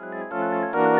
Música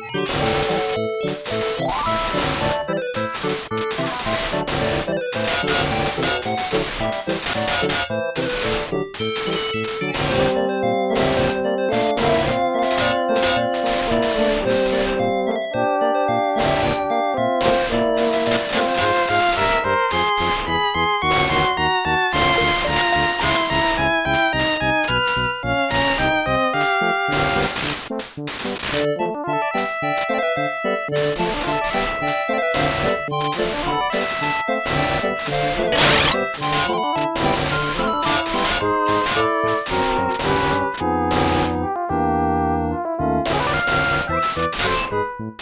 Música you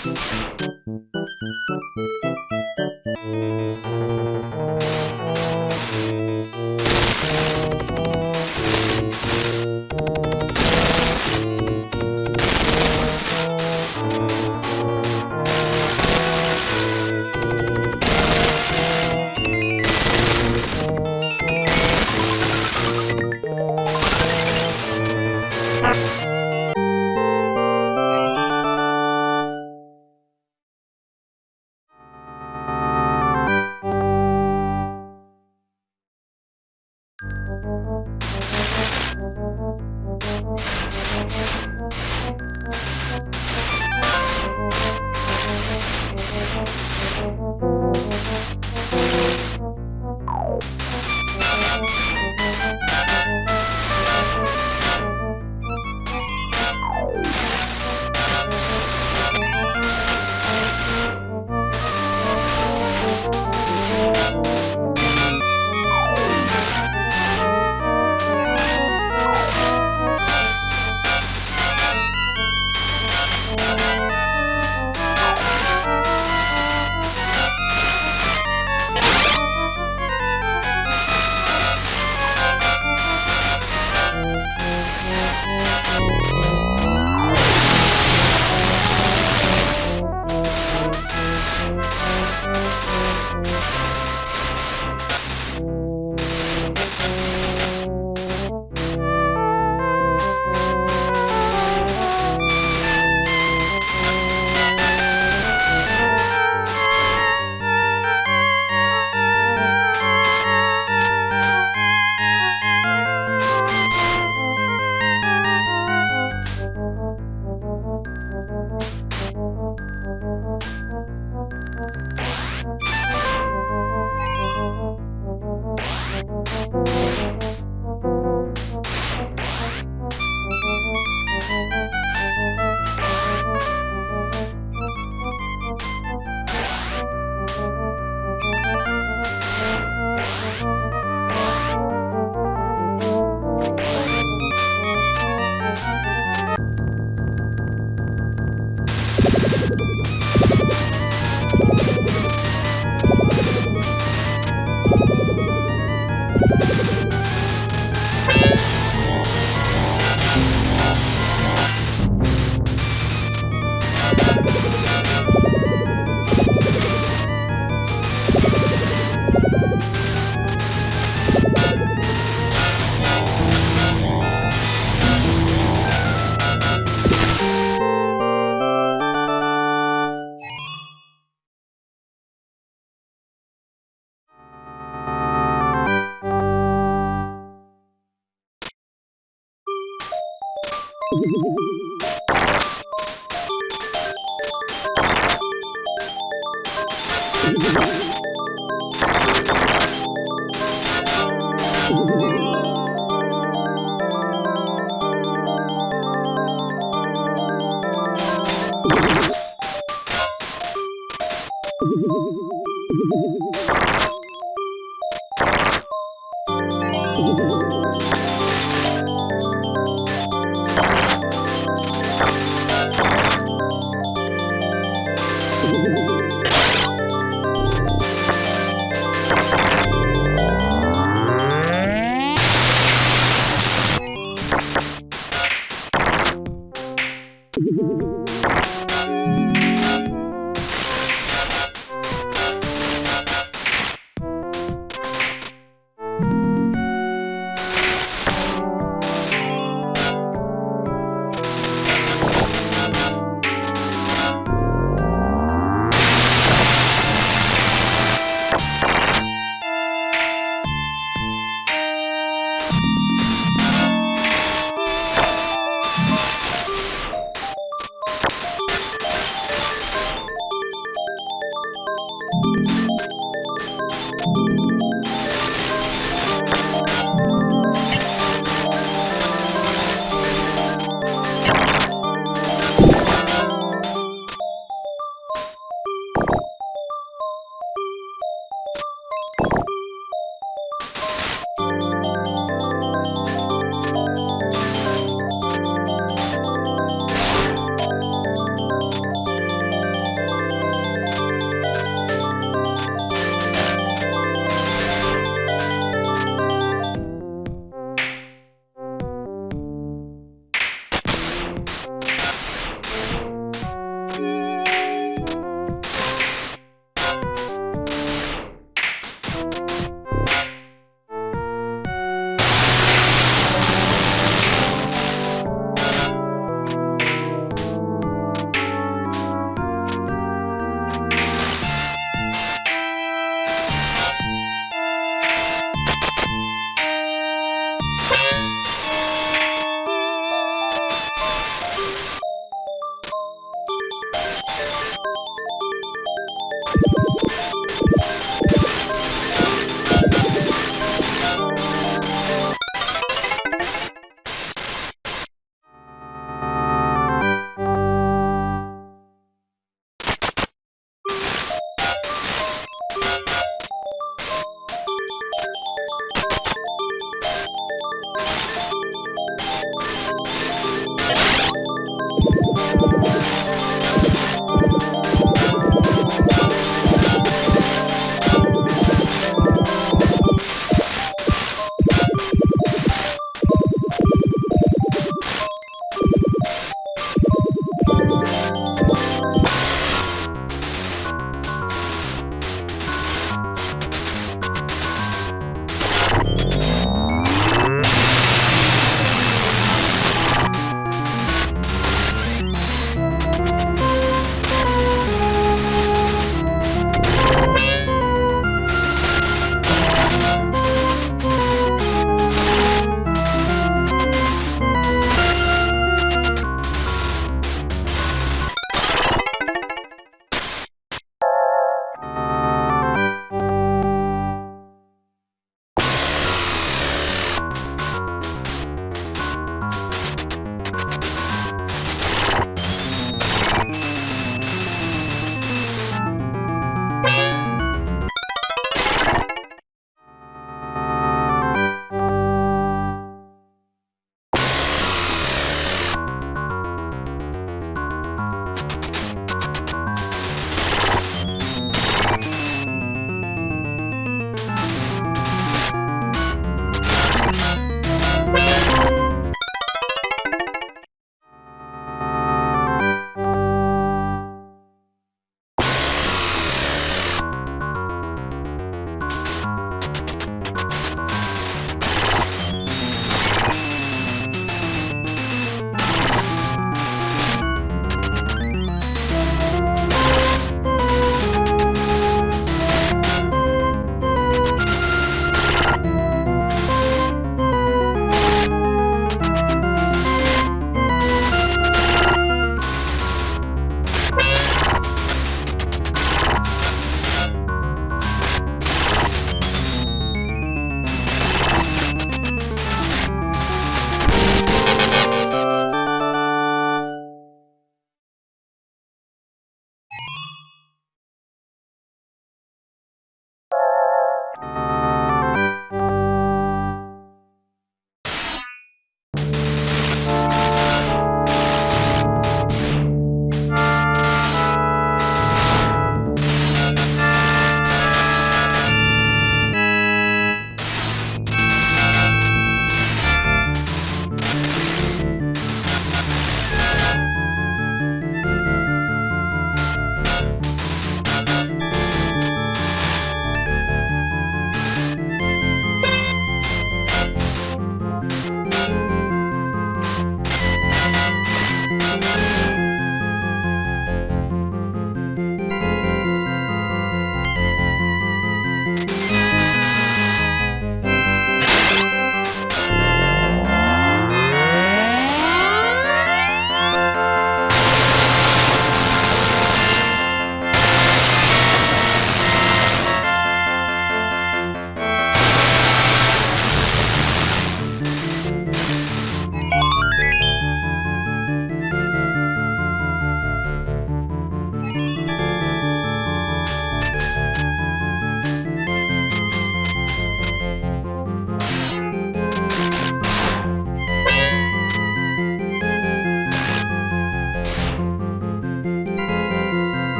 you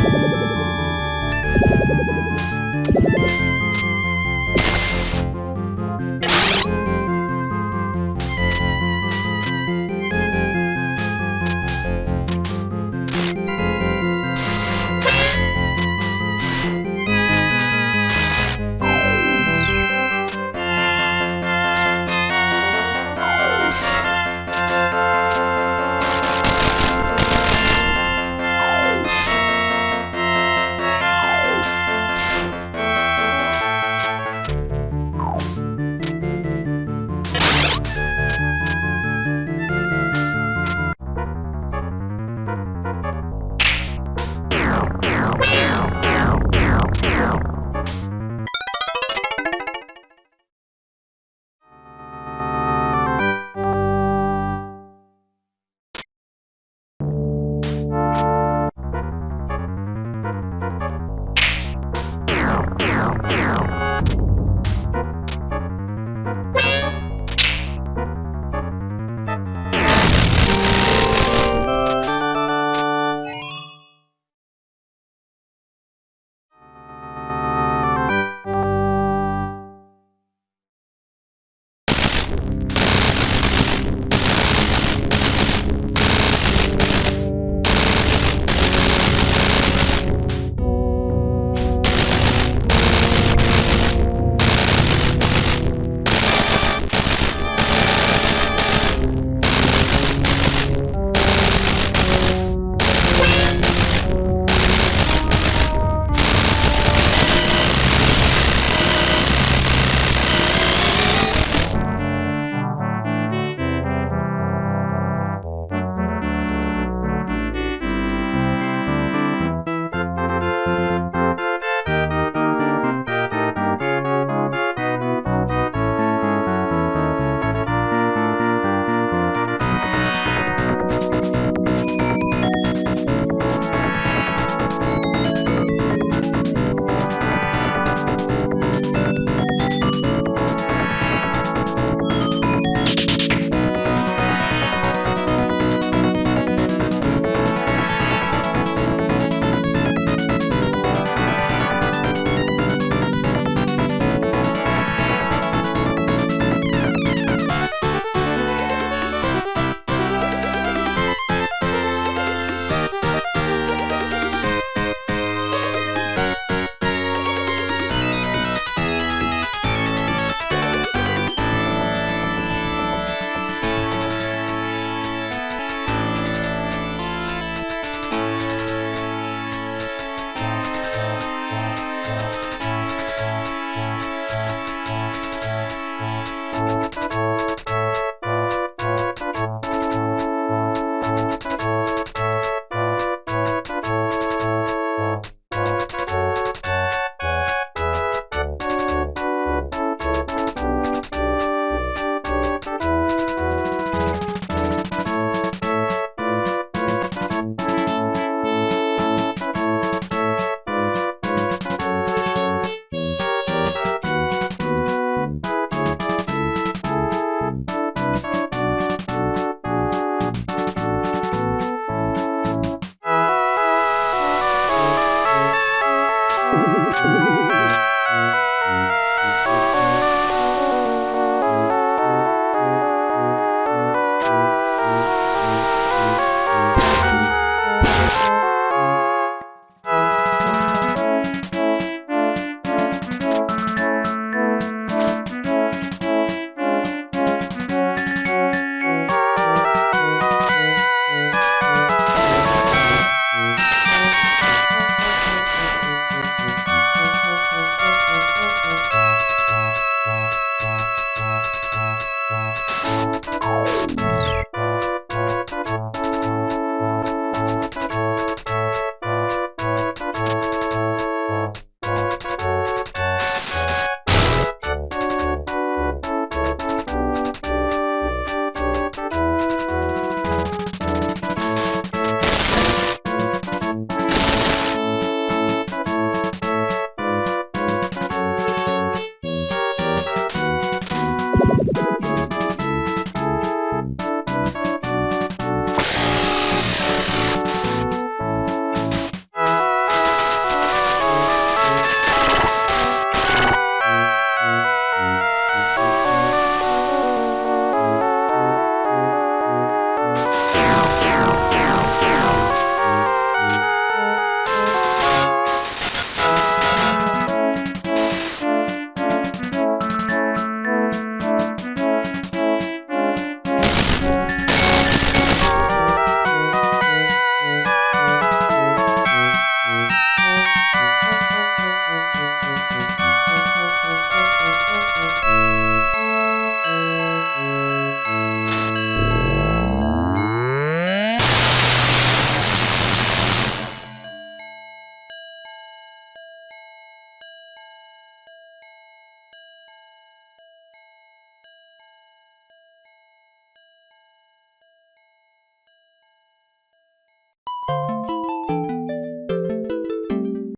Thank you.